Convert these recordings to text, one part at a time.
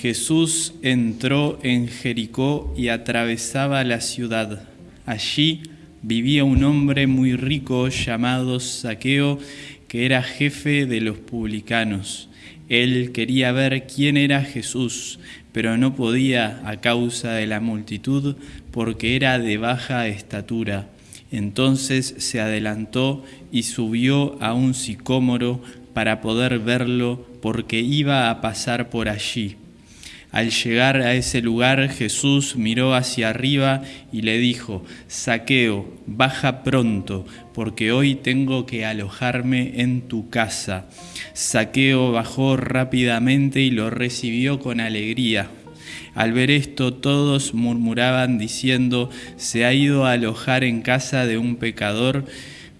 Jesús entró en Jericó y atravesaba la ciudad. Allí vivía un hombre muy rico llamado Saqueo, que era jefe de los publicanos. Él quería ver quién era Jesús, pero no podía a causa de la multitud, porque era de baja estatura. Entonces se adelantó y subió a un sicómoro para poder verlo, porque iba a pasar por allí. Al llegar a ese lugar, Jesús miró hacia arriba y le dijo, Saqueo, baja pronto, porque hoy tengo que alojarme en tu casa. Saqueo bajó rápidamente y lo recibió con alegría. Al ver esto todos murmuraban diciendo, se ha ido a alojar en casa de un pecador,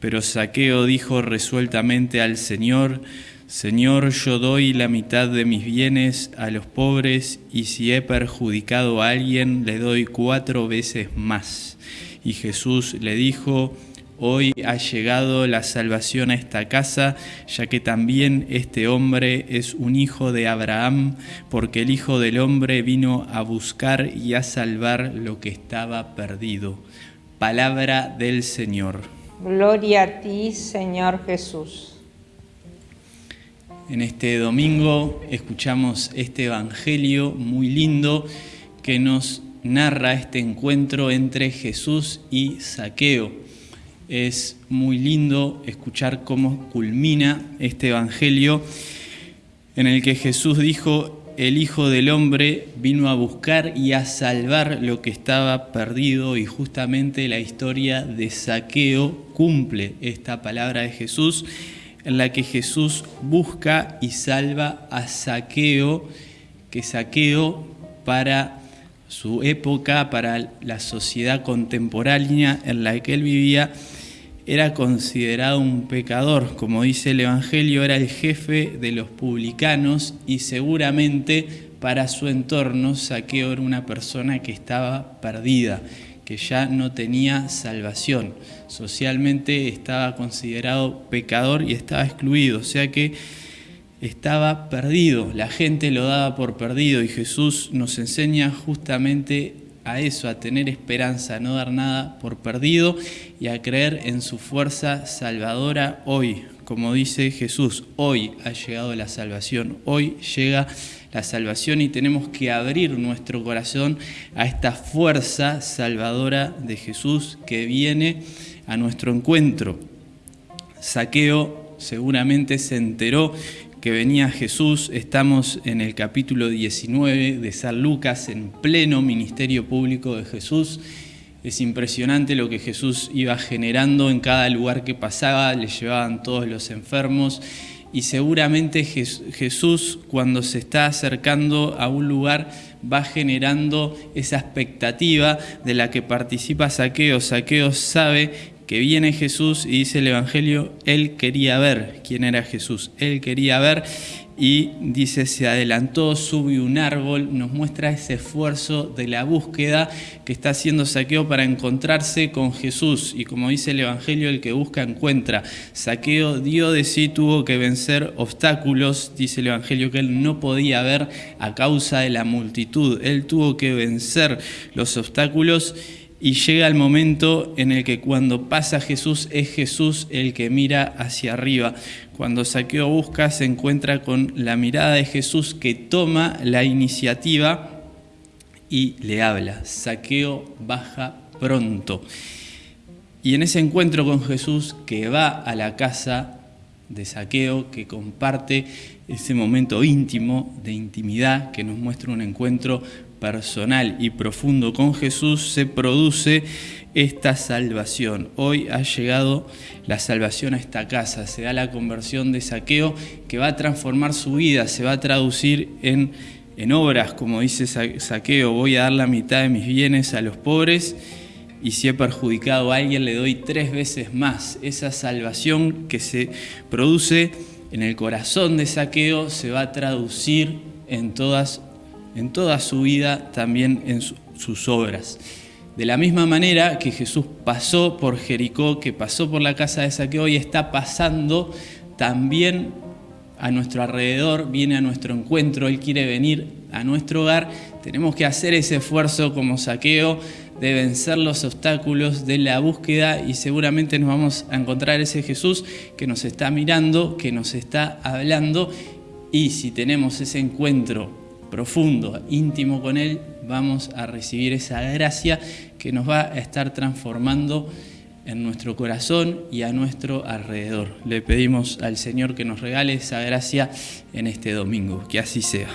pero Saqueo dijo resueltamente al Señor, Señor, yo doy la mitad de mis bienes a los pobres y si he perjudicado a alguien, le doy cuatro veces más. Y Jesús le dijo, hoy ha llegado la salvación a esta casa, ya que también este hombre es un hijo de Abraham, porque el Hijo del Hombre vino a buscar y a salvar lo que estaba perdido. Palabra del Señor. Gloria a ti, Señor Jesús. En este domingo escuchamos este Evangelio muy lindo que nos narra este encuentro entre Jesús y Saqueo. Es muy lindo escuchar cómo culmina este Evangelio en el que Jesús dijo, el Hijo del Hombre vino a buscar y a salvar lo que estaba perdido y justamente la historia de Saqueo cumple esta palabra de Jesús en la que Jesús busca y salva a Saqueo, que Saqueo para su época, para la sociedad contemporánea en la que él vivía, era considerado un pecador. Como dice el Evangelio, era el jefe de los publicanos y seguramente para su entorno Saqueo era una persona que estaba perdida, que ya no tenía salvación. Socialmente estaba considerado pecador y estaba excluido, o sea que estaba perdido, la gente lo daba por perdido y Jesús nos enseña justamente a eso, a tener esperanza, a no dar nada por perdido y a creer en su fuerza salvadora hoy. Como dice Jesús, hoy ha llegado la salvación, hoy llega la salvación y tenemos que abrir nuestro corazón a esta fuerza salvadora de Jesús que viene a nuestro encuentro. Saqueo seguramente se enteró que venía Jesús, estamos en el capítulo 19 de San Lucas, en pleno ministerio público de Jesús. Es impresionante lo que Jesús iba generando en cada lugar que pasaba, le llevaban todos los enfermos y seguramente Jesús cuando se está acercando a un lugar va generando esa expectativa de la que participa Saqueo. Saqueo sabe que viene Jesús y dice el Evangelio, él quería ver quién era Jesús, él quería ver y dice, se adelantó, subió un árbol, nos muestra ese esfuerzo de la búsqueda que está haciendo Saqueo para encontrarse con Jesús. Y como dice el Evangelio, el que busca encuentra. Saqueo dio de sí, tuvo que vencer obstáculos, dice el Evangelio, que él no podía ver a causa de la multitud. Él tuvo que vencer los obstáculos y llega el momento en el que cuando pasa Jesús es Jesús el que mira hacia arriba. Cuando Saqueo busca se encuentra con la mirada de Jesús que toma la iniciativa y le habla. Saqueo baja pronto. Y en ese encuentro con Jesús que va a la casa de Saqueo, que comparte ese momento íntimo de intimidad que nos muestra un encuentro personal y profundo con Jesús, se produce esta salvación. Hoy ha llegado la salvación a esta casa, se da la conversión de saqueo que va a transformar su vida, se va a traducir en, en obras, como dice saqueo, voy a dar la mitad de mis bienes a los pobres y si he perjudicado a alguien le doy tres veces más. Esa salvación que se produce en el corazón de saqueo se va a traducir en todas en toda su vida, también en sus obras. De la misma manera que Jesús pasó por Jericó, que pasó por la casa de Saqueo y está pasando también a nuestro alrededor, viene a nuestro encuentro, Él quiere venir a nuestro hogar, tenemos que hacer ese esfuerzo como saqueo de vencer los obstáculos de la búsqueda y seguramente nos vamos a encontrar ese Jesús que nos está mirando, que nos está hablando y si tenemos ese encuentro profundo, íntimo con Él, vamos a recibir esa gracia que nos va a estar transformando en nuestro corazón y a nuestro alrededor. Le pedimos al Señor que nos regale esa gracia en este domingo. Que así sea.